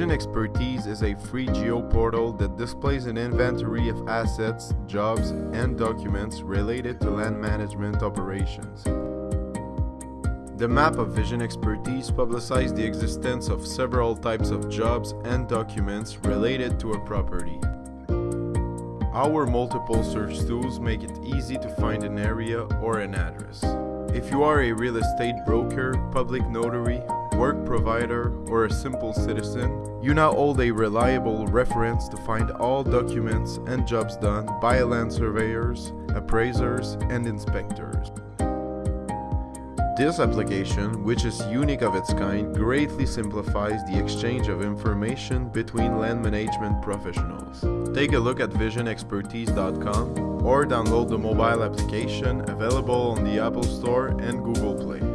Expertise is a free geo portal that displays an inventory of assets, jobs, and documents related to land management operations. The map of Vision Expertise publicizes the existence of several types of jobs and documents related to a property. Our multiple search tools make it easy to find an area or an address. If you are a real estate broker, public notary, work provider, or a simple citizen, you now hold a reliable reference to find all documents and jobs done by land surveyors, appraisers, and inspectors. This application, which is unique of its kind, greatly simplifies the exchange of information between land management professionals. Take a look at visionexpertise.com or download the mobile application available on the Apple Store and Google Play.